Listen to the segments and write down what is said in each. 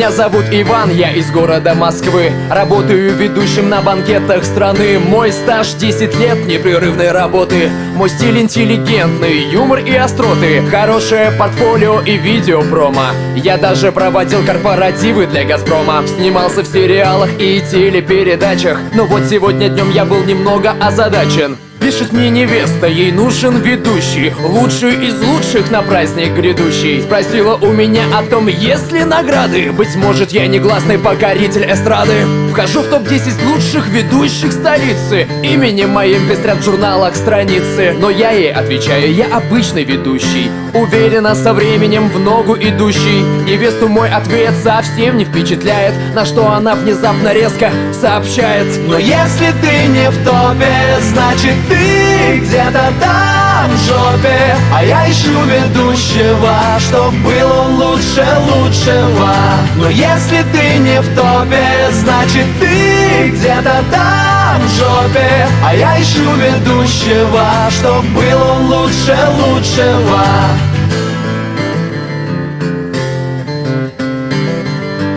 Меня зовут Иван, я из города Москвы. Работаю ведущим на банкетах страны. Мой стаж 10 лет непрерывной работы. Мой стиль интеллигентный, юмор и остроты. Хорошее портфолио и видео промо Я даже проводил корпоративы для Газпрома Снимался в сериалах и телепередачах. Но вот сегодня днем я был немного озадачен Пишет мне невеста, ей нужен ведущий Лучший из лучших на праздник грядущий. Спросила у меня о том, есть ли награды. Быть может, я негласный покоритель эстрады Вхожу в топ-10 лучших ведущих столицы. Именем моим пестрят в журналах страницы. Но я ей отвечаю, я обычный ведущий. Уверенно со временем в ногу идущий. Невесту мой ответ совсем не впечатляет. На что она внезапно резко сообщает. Но если ты не в топе, значит ты где-то там в жопе А я ищу ведущего, чтоб был он лучше лучшего. Но если ты не в топе, значит ты где-то там в жопе А я ищу ведущего, чтоб был он лучше лучшего.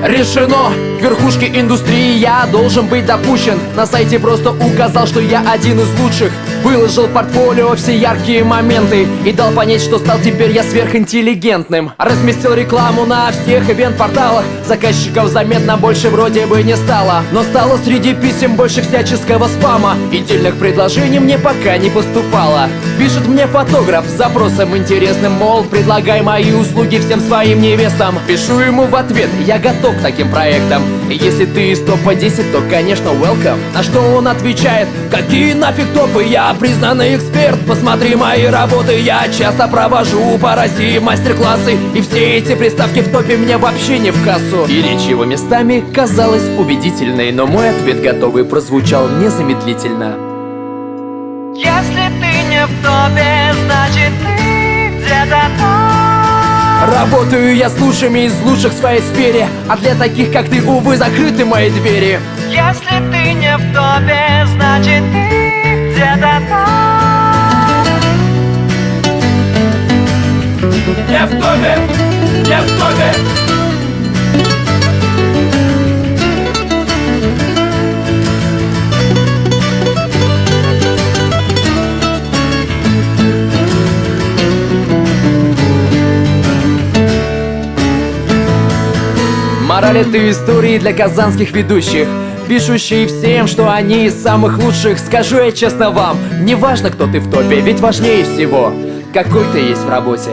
Решено! Верхушке индустрии я должен быть допущен. На сайте просто указал, что я один из лучших. Выложил портфолио все яркие моменты. И дал понять, что стал теперь я сверхинтеллигентным. Разместил рекламу на всех ивент-порталах. Заказчиков заметно больше вроде бы не стало. Но стало среди писем больше всяческого спама. И дельных предложений мне пока не поступало. Пишет мне фотограф с запросом интересным. Мол, предлагай мои услуги всем своим невестам. Пишу ему в ответ, я готов к таким проектам если ты из топа 10, то конечно welcome. На что он отвечает, какие нафиг топы, я признанный эксперт. Посмотри мои работы, я часто провожу по России мастер-классы. И все эти приставки в топе мне вообще не в кассу И речь его местами казалась убедительной Но мой ответ готовый прозвучал незамедлительно. Если ты не в топе, Работаю я с лучшими из лучших в своей сфере А для таких, как ты, увы, закрыты мои двери. Если ты не в топе, значит ты где-то там. Не в топе, не в топе Этой истории для казанских ведущих Пишущие всем, что они из самых лучших. Скажу я честно вам, не важно, кто ты в топе Ведь важнее всего, какой ты есть в работе